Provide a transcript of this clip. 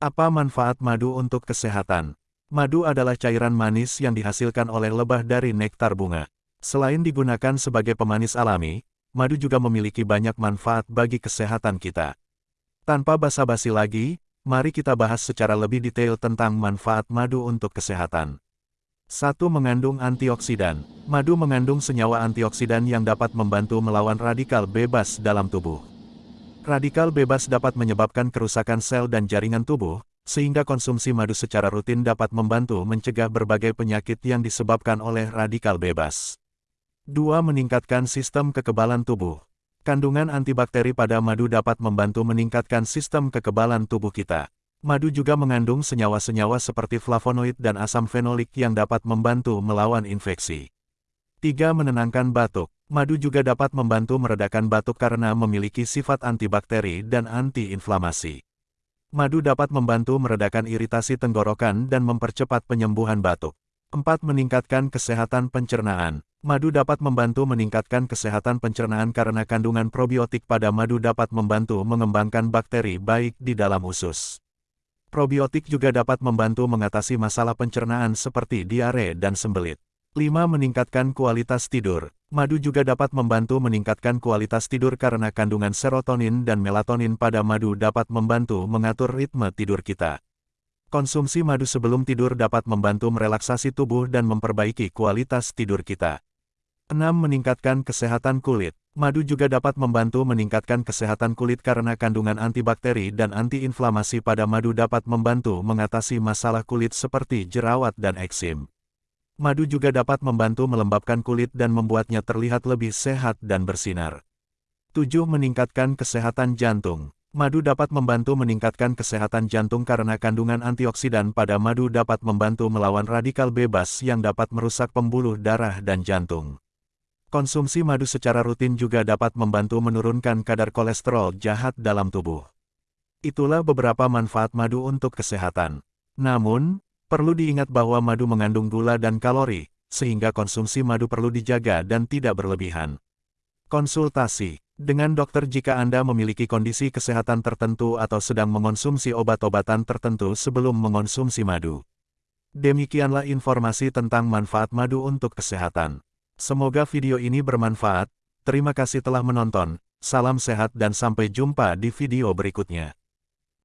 Apa manfaat madu untuk kesehatan? Madu adalah cairan manis yang dihasilkan oleh lebah dari nektar bunga. Selain digunakan sebagai pemanis alami, madu juga memiliki banyak manfaat bagi kesehatan kita. Tanpa basa-basi lagi, mari kita bahas secara lebih detail tentang manfaat madu untuk kesehatan. 1. Mengandung antioksidan. Madu mengandung senyawa antioksidan yang dapat membantu melawan radikal bebas dalam tubuh. Radikal bebas dapat menyebabkan kerusakan sel dan jaringan tubuh, sehingga konsumsi madu secara rutin dapat membantu mencegah berbagai penyakit yang disebabkan oleh radikal bebas. 2. Meningkatkan sistem kekebalan tubuh. Kandungan antibakteri pada madu dapat membantu meningkatkan sistem kekebalan tubuh kita. Madu juga mengandung senyawa-senyawa seperti flavonoid dan asam fenolik yang dapat membantu melawan infeksi. 3. Menenangkan batuk. Madu juga dapat membantu meredakan batuk karena memiliki sifat antibakteri dan antiinflamasi. Madu dapat membantu meredakan iritasi tenggorokan dan mempercepat penyembuhan batuk. 4. Meningkatkan kesehatan pencernaan. Madu dapat membantu meningkatkan kesehatan pencernaan karena kandungan probiotik pada madu dapat membantu mengembangkan bakteri baik di dalam usus. Probiotik juga dapat membantu mengatasi masalah pencernaan seperti diare dan sembelit. 5. Meningkatkan kualitas tidur. Madu juga dapat membantu meningkatkan kualitas tidur karena kandungan serotonin dan melatonin pada madu dapat membantu mengatur ritme tidur kita. Konsumsi madu sebelum tidur dapat membantu merelaksasi tubuh dan memperbaiki kualitas tidur kita. 6. Meningkatkan kesehatan kulit. Madu juga dapat membantu meningkatkan kesehatan kulit karena kandungan antibakteri dan antiinflamasi pada madu dapat membantu mengatasi masalah kulit seperti jerawat dan eksim. Madu juga dapat membantu melembabkan kulit dan membuatnya terlihat lebih sehat dan bersinar. 7. Meningkatkan kesehatan jantung. Madu dapat membantu meningkatkan kesehatan jantung karena kandungan antioksidan pada madu dapat membantu melawan radikal bebas yang dapat merusak pembuluh darah dan jantung. Konsumsi madu secara rutin juga dapat membantu menurunkan kadar kolesterol jahat dalam tubuh. Itulah beberapa manfaat madu untuk kesehatan. Namun, perlu diingat bahwa madu mengandung gula dan kalori, sehingga konsumsi madu perlu dijaga dan tidak berlebihan. Konsultasi dengan dokter jika Anda memiliki kondisi kesehatan tertentu atau sedang mengonsumsi obat-obatan tertentu sebelum mengonsumsi madu. Demikianlah informasi tentang manfaat madu untuk kesehatan. Semoga video ini bermanfaat. Terima kasih telah menonton. Salam sehat dan sampai jumpa di video berikutnya.